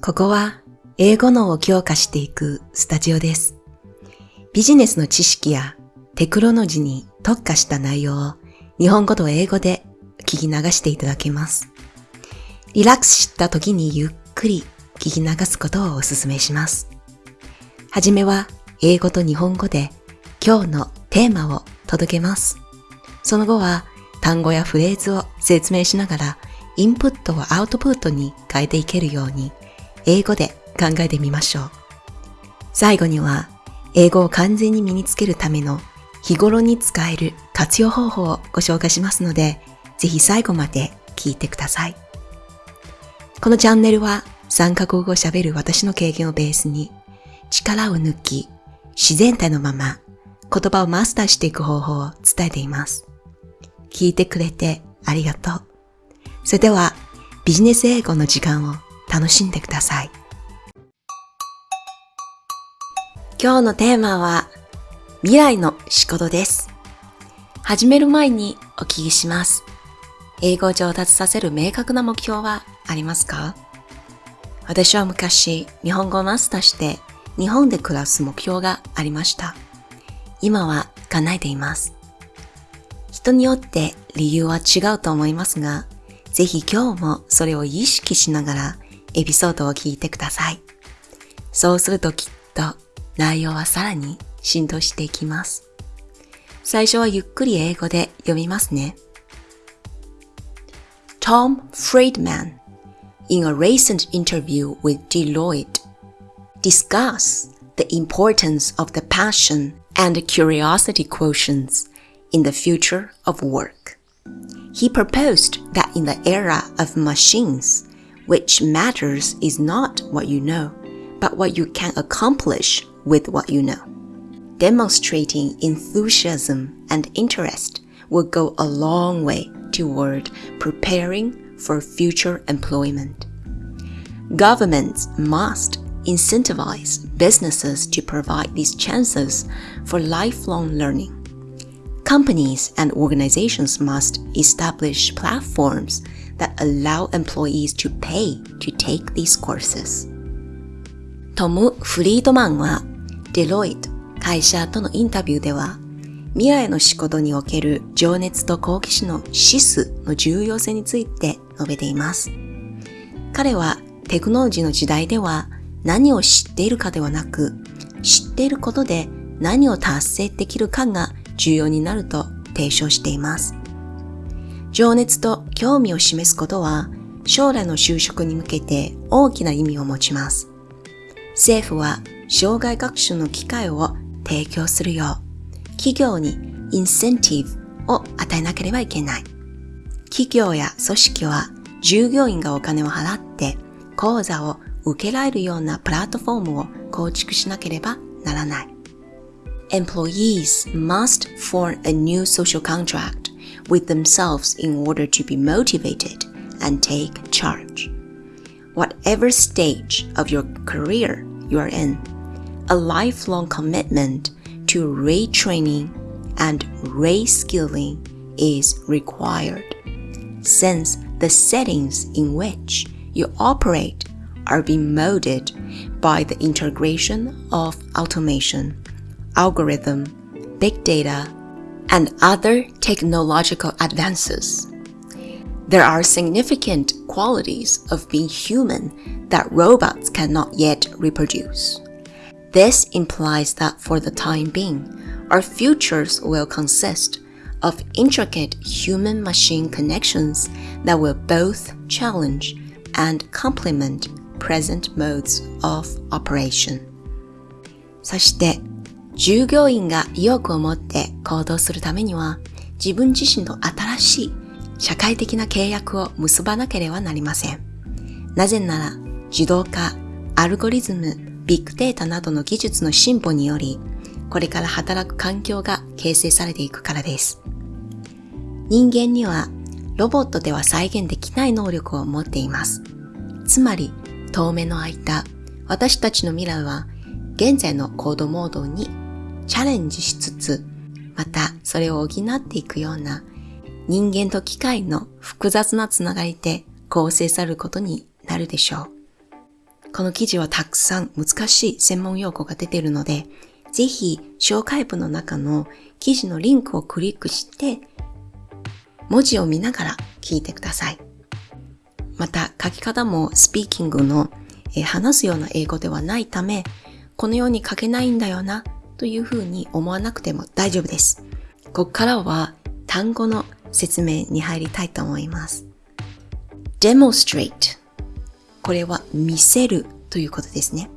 ここは英語脳を強化していくスタジオです。ビジネスの知識やテクノロジーに特化した内容を日本語と英語で聞き流していただけます。リラックスした時にゆっくり聞き流すことをお勧めします。はじめは英語と日本語で今日のテーマを届けます。その後は単語やフレーズを説明しながらインプットをアウトプットに変えていけるように英語で考えてみましょう。最後には英語を完全に身につけるための日頃に使える活用方法をご紹介しますので、ぜひ最後まで聞いてください。このチャンネルは3カ国語を喋る私の経験をベースに力を抜き自然体のまま言葉をマスターしていく方法を伝えています。聞いてくれてありがとう。それではビジネス英語の時間を楽しんでください。今日のテーマは未来の仕事です。始める前にお聞きします。英語を上達させる明確な目標はありますか？私は昔日本語をマスターして日本で暮らす目標がありました。今は叶えています。人によって理由は違うと思いますが、ぜひ今日もそれを意識しながらエピソードを聞いてください。そうするときっと内容はさらに浸透していきます。最初はゆっくり英語で読みますね。Tom Friedman in a recent interview with Deloitte discuss the importance of the passion and curiosity quotients in the future of work. He proposed that in the era of machines, which matters is not what you know, but what you can accomplish with what you know. Demonstrating enthusiasm and interest will go a long way toward preparing for future employment. Governments must incentivize businesses to provide these chances for lifelong learning. Companies and organizations must establish platforms that allow employees to pay to take these courses. トム・フリードマンはデロイト会社とのインタビューでは未来の仕事における情熱と好奇心の指数の重要性について述べています。彼はテクノロジーの時代では何を知っているかではなく知っていることで何を達成できるかが重要になると提唱しています。情熱と興味を示すことは将来の就職に向けて大きな意味を持ちます。政府は障害学習の機会を提供するよう企業にインセンティブを与えなければいけない。企業や組織は従業員がお金を払って講座を受けられるようなプラットフォームを構築しなければならない。Employees must form a new social contract with themselves in order to be motivated and take charge. Whatever stage of your career you are in, a lifelong commitment to retraining and reskilling is required, since the settings in which you operate are being molded by the integration of automation, algorithm, big data, and other technological advances. There are significant qualities of being human that robots cannot yet reproduce. This implies that for the time being, our futures will consist of intricate human machine connections that will both challenge and complement present modes of operation. そして、 従業員が意欲を持って行動するためには、自分自身と新しい社会的な契約を結ばなければなりません。なぜなら、自動化、アルゴリズム、ビッグデータなどの技術の進歩により、これから働く環境が形成されていくからです。人間にはロボットでは再現できない能力を持っています。つまり、当面の間、私たちの未来は現在のコードモードにチャレンジしつつ、またそれを補っていくような人間と機械の複雑なつながりで構成されることになるでしょう。この記事はたくさん難しい専門用語が出ているので、ぜひ紹介文の中の記事のリンクをクリックして、文字を見ながら聞いてください。また書き方もスピーキングの、え話すような英語ではないため、このように書けないんだよなというふうに思わなくても大丈夫です。ここからは単語の説明に入りたいと思います。demonstrate これは見せるということですね。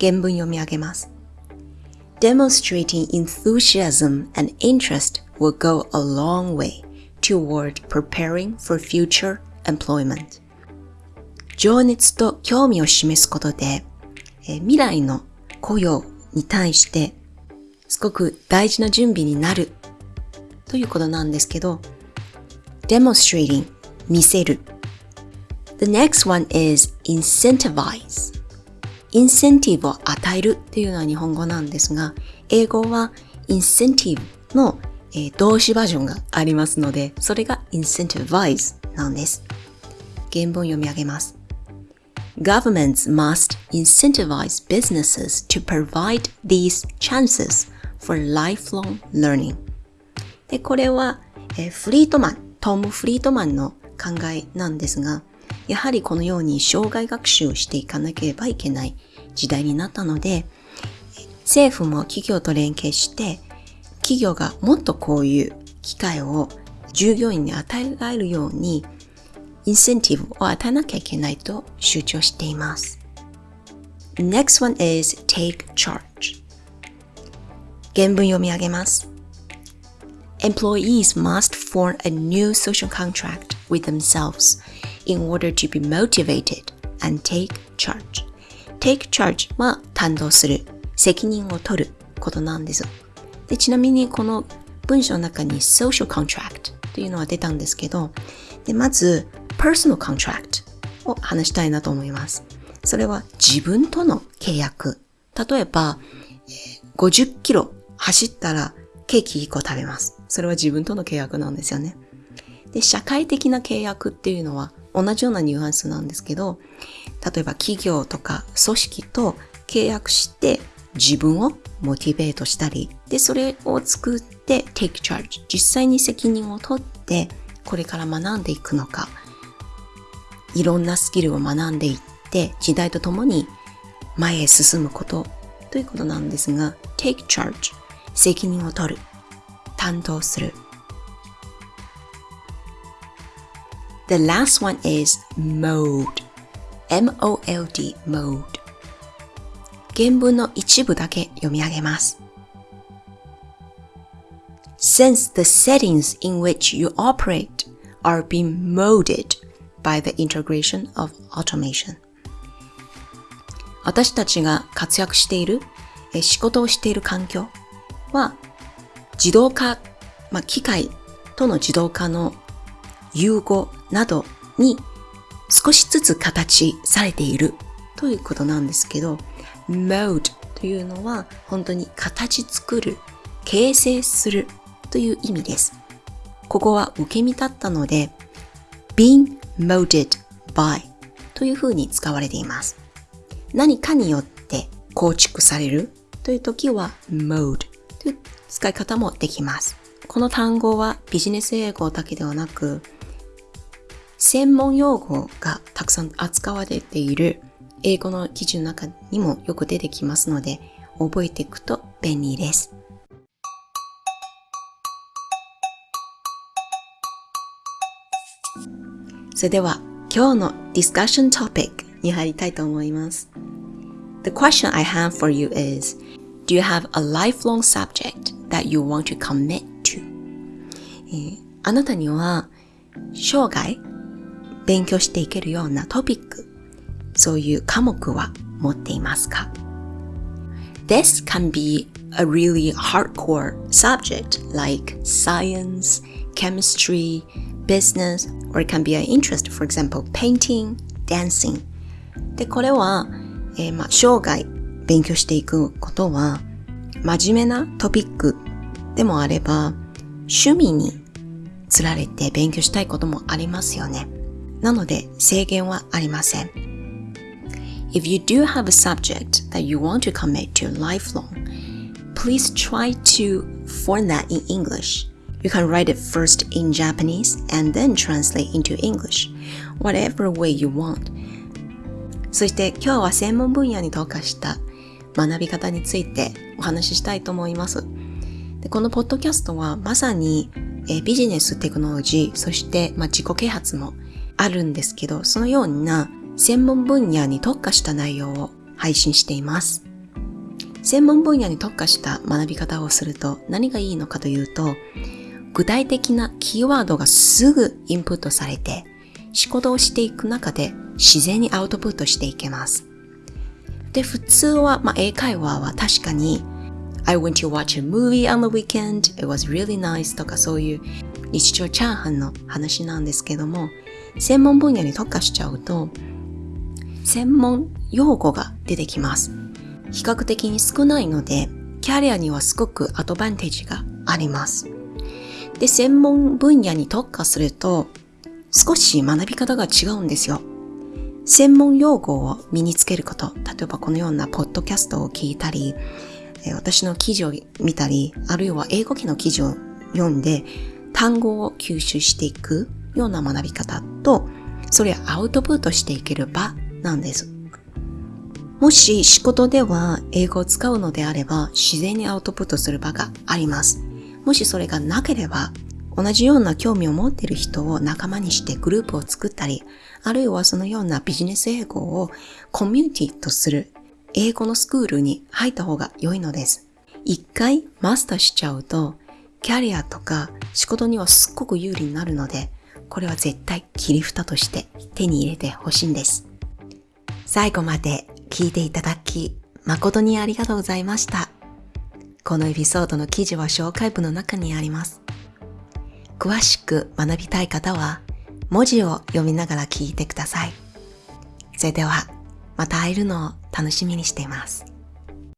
原文読み上げます。Demonstrating enthusiasm and interest will go a long way toward preparing for future employment. 情熱と興味を示すことで、え未来の雇用に対してすごく大事な準備になるということなんですけど、demonstrating 見せる。The next one is incentivize. インセンティブを与えるっていうのは日本語なんですが、英語はインセンティブの、えー、動詞バージョンがありますので、それが incentivize なんです。原文読み上げます。Governments must incentivize businesses to provide these chances for lifelong learning. で、これは、えー、フリートマン、トム・フリートマンの考えなんですが、やはりこのように障害学習をしていかなければいけない時代になったので、政府も企業と連携して、企業がもっとこういう機会を従業員に与えられるように、インセンティブを与えなきゃいけないと主張しています。Next one is take charge. 原文読み上げます。Employees must form a new social contract with themselves in order to be motivated and take charge. take charge は担当する、責任を取ることなんです。でちなみにこの文章の中に social contract というのは出たんですけど、でまず personal contract を話したいなと思います。それは自分との契約。例えば、50キロ走ったらケーキ1個食べます。それは自分との契約なんですよね。で、社会的な契約っていうのは同じようなニュアンスなんですけど、例えば企業とか組織と契約して自分をモチベートしたり、で、それを作って take charge。実際に責任を取ってこれから学んでいくのか、いろんなスキルを学んでいって時代とともに前へ進むことということなんですが、take charge。責任を取る。担当する。The last one is mode. M-O-L-D, mode. 原文の一部だけ読み上げます。Since the settings in which you operate are being molded by the integration of automation. 私たちが活躍している、仕事をしている環境は自動化、まあ、機械との自動化の融合などに少しずつ形されているということなんですけど、mode というのは本当に形作る、形成するという意味です。ここは受け身だったので、being molded by というふうに使われています。何かによって構築されるという時は mode という使い方もできます。この単語はビジネス英語だけではなく、専門用語がたくさん扱われている英語の記事の中にもよく出てきますので、覚えていくと便利です。それでは今日の discussion topic に入りたいと思います。The question I have for you is, do you have a lifelong subject that you want to commit to? あなたには生涯勉強していけるようなトピック、そういう科目は持っていますか This can be a really hardcore subject like science, chemistry, business, or it can be an interest, for example, painting, dancing. で、これは、えー、まあ、生涯勉強していくことは、真面目なトピックでもあれば、趣味につられて勉強したいこともありますよね。なので制限はありません。If you do have a subject that you want to commit to lifelong, please try to form that in English. You can write it first in Japanese and then translate into English, whatever way you want. そして今日は専門分野に特化した学び方についてお話ししたいと思います。でこのポッドキャストはまさに、えビジネステクノロジー、そして、まあ、自己啓発もあるんですけど、そのような専門分野に特化した内容を配信しています。専門分野に特化した学び方をすると何がいいのかというと、具体的なキーワードがすぐインプットされて、仕事をしていく中で自然にアウトプットしていけます。で、普通は、まあ、英会話は確かに I went to watch a movie on the weekend, it was really nice とかそういう日常チャーハンの話なんですけども、専門分野に特化しちゃうと、専門用語が出てきます。比較的に少ないので、キャリアにはすごくアドバンテージがあります。で、専門分野に特化すると、少し学び方が違うんですよ。専門用語を身につけること、例えばこのようなポッドキャストを聞いたり、私の記事を見たり、あるいは英語機の記事を読んで、単語を吸収していくような学び方と、それをアウトプットしていける場なんです。もし仕事では英語を使うのであれば自然にアウトプットする場があります。もしそれがなければ同じような興味を持っている人を仲間にしてグループを作ったり、あるいはそのようなビジネス英語をコミュニティとする英語のスクールに入った方が良いのです。一回マスターしちゃうと、キャリアとか仕事にはすっごく有利になるので、これは絶対切り蓋として手に入れてほしいんです。最後まで聞いていただき、誠にありがとうございました。このエピソードの記事は紹介文の中にあります。詳しく学びたい方は、文字を読みながら聞いてください。それでは、また会えるのを楽しみにしています。